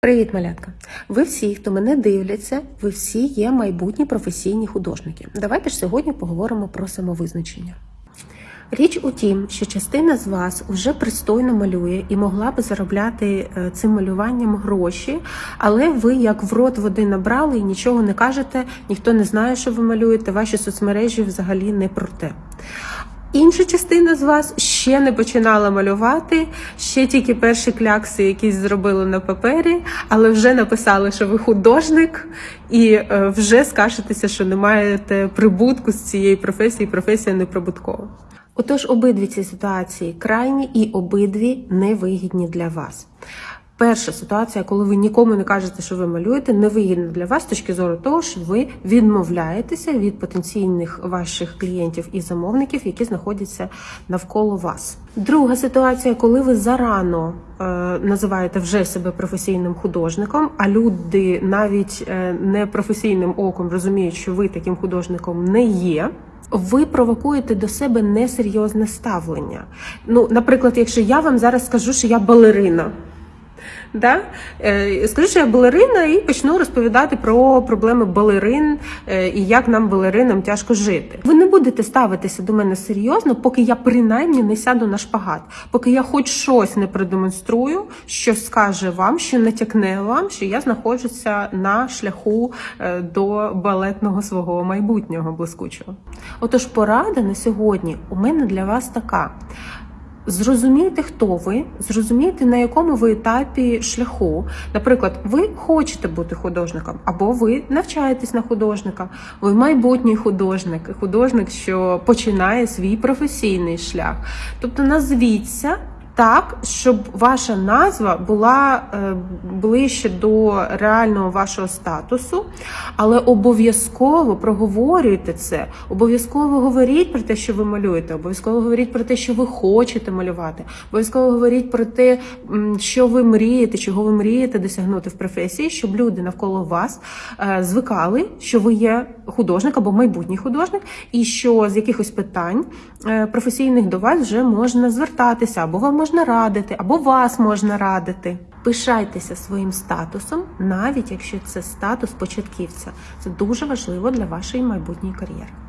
Привіт, малятка! Ви всі, хто мене дивляться, ви всі є майбутні професійні художники. Давайте ж сьогодні поговоримо про самовизначення. Річ у тім, що частина з вас вже пристойно малює і могла би заробляти е, цим малюванням гроші, але ви як в рот води набрали і нічого не кажете, ніхто не знає, що ви малюєте, ваші соцмережі взагалі не про те. Інша частина з вас ще не починала малювати, ще тільки перші клякси якісь зробили на папері, але вже написали, що ви художник, і е, вже скажетеся, що не маєте прибутку з цієї професії, професія неприбуткова. Отож, обидві ці ситуації крайні і обидві невигідні для вас. Перша ситуація, коли ви нікому не кажете, що ви малюєте, невигідна для вас з точки зору того, що ви відмовляєтеся від потенційних ваших клієнтів і замовників, які знаходяться навколо вас. Друга ситуація, коли ви зарано е, називаєте вже себе професійним художником, а люди навіть е, не професійним оком розуміють, що ви таким художником не є. Ви провокуєте до себе несерйозне ставлення. Ну, наприклад, якщо я вам зараз скажу, що я балерина. Да? Е, Скажу, що я балерина і почну розповідати про проблеми балерин е, і як нам балеринам тяжко жити. Ви не будете ставитися до мене серйозно, поки я принаймні не сяду на шпагат, поки я хоч щось не продемонструю, що скаже вам, що натякне вам, що я знаходжуся на шляху е, до балетного свого майбутнього блискучого. Отож, порада на сьогодні у мене для вас така. Зрозумійте, хто ви, зрозумійте, на якому ви етапі шляху. Наприклад, ви хочете бути художником, або ви навчаєтесь на художника, ви майбутній художник, художник, що починає свій професійний шлях. Тобто назвіться так, щоб ваша назва була е, ближче до реального вашого статусу, але обов'язково проговорюйте це, обов'язково говоріть про те, що ви малюєте, обов'язково говоріть про те, що ви хочете малювати, обов'язково говоріть про те, що ви мрієте, чого ви мрієте досягнути в професії, щоб люди навколо вас е, звикали, що ви є художник або майбутній художник, і що з якихось питань е, професійних до вас вже можна звертатися, або вам можна радити, або вас можна радити. Пишайтеся своїм статусом, навіть якщо це статус початківця. Це дуже важливо для вашої майбутньої кар'єри.